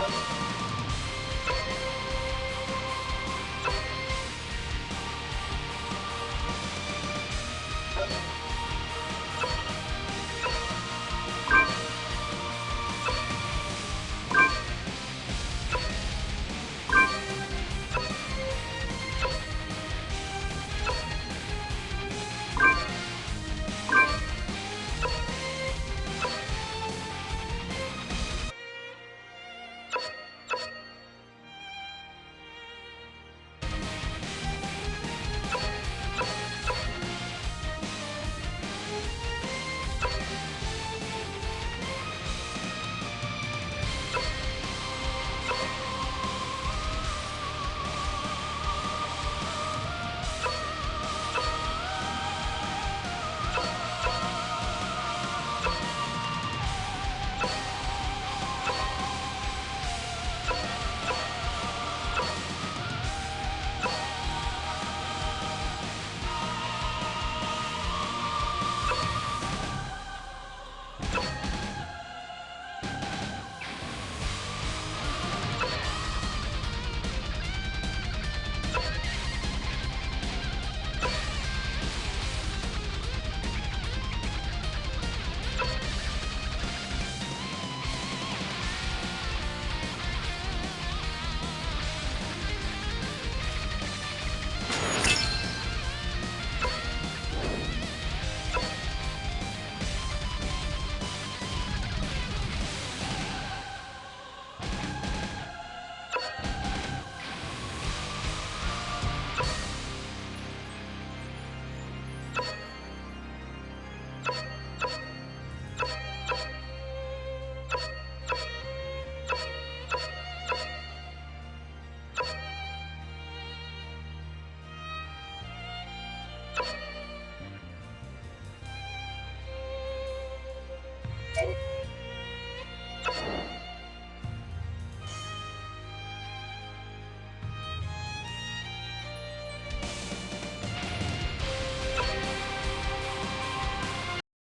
アハハハ!